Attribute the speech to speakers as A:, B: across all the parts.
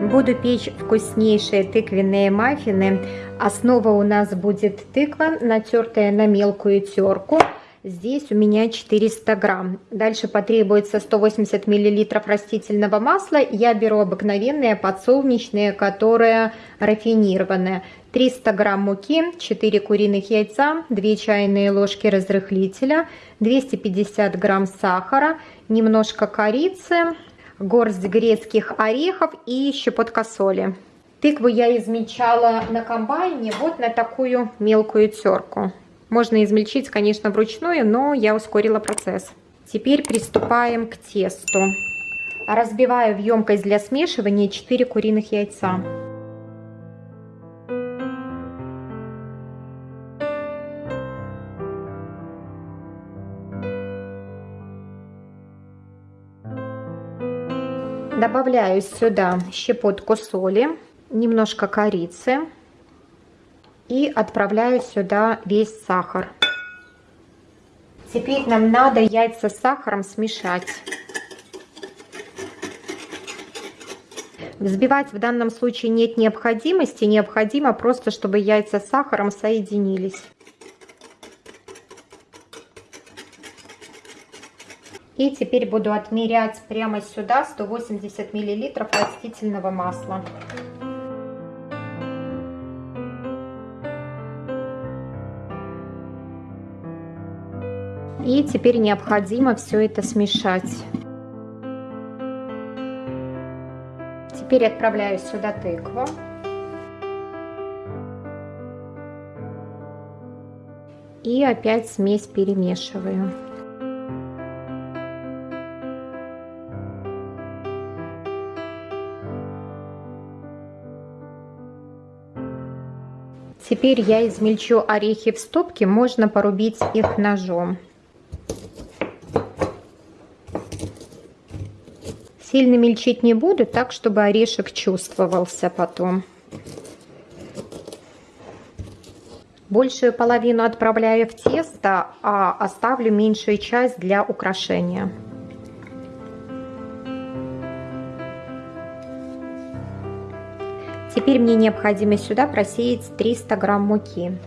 A: Буду печь вкуснейшие тыквенные маффины. Основа у нас будет тыква, натертая на мелкую терку. Здесь у меня 400 грамм. Дальше потребуется 180 миллилитров растительного масла. Я беру обыкновенное подсолнечное, которое рафинированное. 300 грамм муки, 4 куриных яйца, 2 чайные ложки разрыхлителя, 250 грамм сахара, немножко корицы, горсть грецких орехов и щепотка соли. Тыкву я измельчала на комбайне вот на такую мелкую терку. Можно измельчить, конечно, вручную, но я ускорила процесс. Теперь приступаем к тесту. Разбиваю в емкость для смешивания 4 куриных яйца. Добавляю сюда щепотку соли, немножко корицы и отправляю сюда весь сахар. Теперь нам надо яйца с сахаром смешать. Взбивать в данном случае нет необходимости, необходимо просто, чтобы яйца с сахаром соединились. И теперь буду отмерять прямо сюда 180 миллилитров растительного масла. И теперь необходимо все это смешать. Теперь отправляю сюда тыкву. И опять смесь перемешиваю. Теперь я измельчу орехи в стопке, можно порубить их ножом. Сильно мельчить не буду, так, чтобы орешек чувствовался потом. Большую половину отправляю в тесто, а оставлю меньшую часть для украшения. Теперь мне необходимо сюда просеять 300 грамм муки.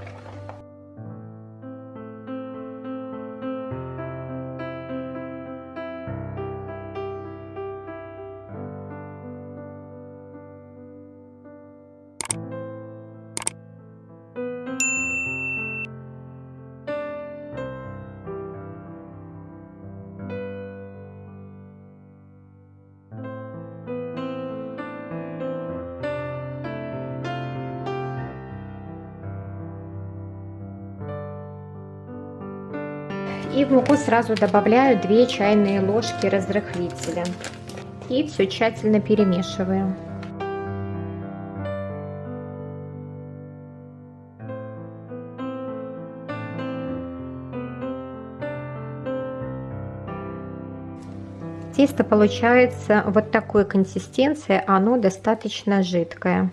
A: И в муку сразу добавляю 2 чайные ложки разрыхлителя. И все тщательно перемешиваю. Тесто получается вот такой консистенции, оно достаточно жидкое.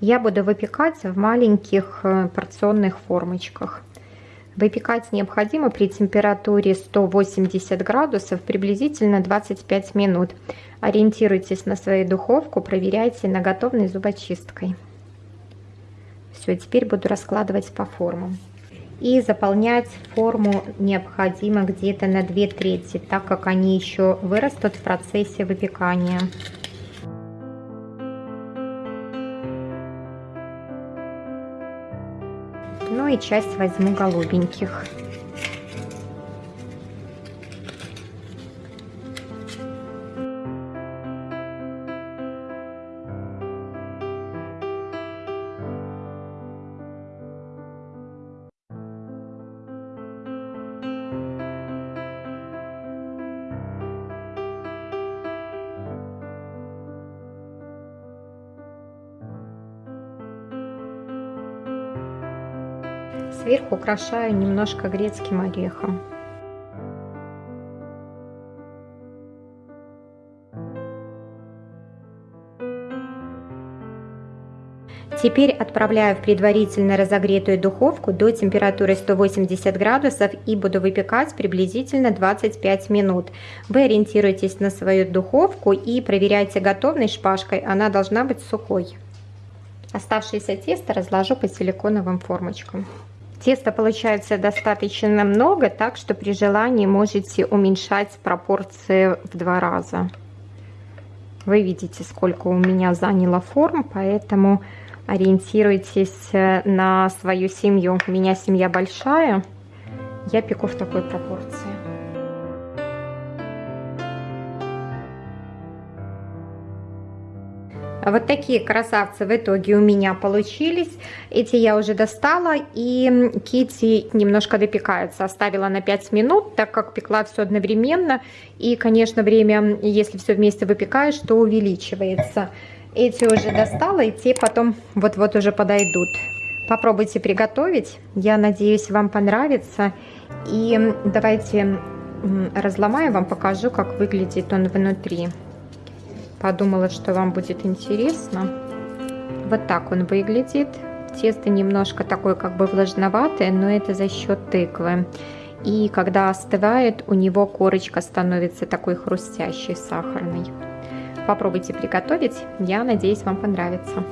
A: Я буду выпекать в маленьких э, порционных формочках. Выпекать необходимо при температуре 180 градусов приблизительно 25 минут. Ориентируйтесь на свою духовку, проверяйте на готовность зубочисткой. Все, теперь буду раскладывать по формам. И заполнять форму необходимо где-то на 2 трети, так как они еще вырастут в процессе выпекания. И часть возьму голубеньких. Сверху украшаю немножко грецким орехом. Теперь отправляю в предварительно разогретую духовку до температуры 180 градусов и буду выпекать приблизительно 25 минут. Вы ориентируйтесь на свою духовку и проверяйте готовность шпажкой, она должна быть сухой. Оставшееся тесто разложу по силиконовым формочкам. Теста получается достаточно много, так что при желании можете уменьшать пропорции в два раза. Вы видите, сколько у меня заняло форм, поэтому ориентируйтесь э, на свою семью. У меня семья большая, я пеку в такой пропорции. Вот такие красавцы в итоге у меня получились. Эти я уже достала, и кити немножко допекаются. Оставила на 5 минут, так как пекла все одновременно. И, конечно, время, если все вместе выпекаешь, то увеличивается. Эти уже достала, и те потом вот-вот уже подойдут. Попробуйте приготовить. Я надеюсь, вам понравится. И давайте разломаю, вам покажу, как выглядит он внутри. Подумала, что вам будет интересно. Вот так он выглядит. Тесто немножко такое как бы влажноватое, но это за счет тыквы. И когда остывает, у него корочка становится такой хрустящей, сахарной. Попробуйте приготовить, я надеюсь, вам понравится.